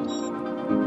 Música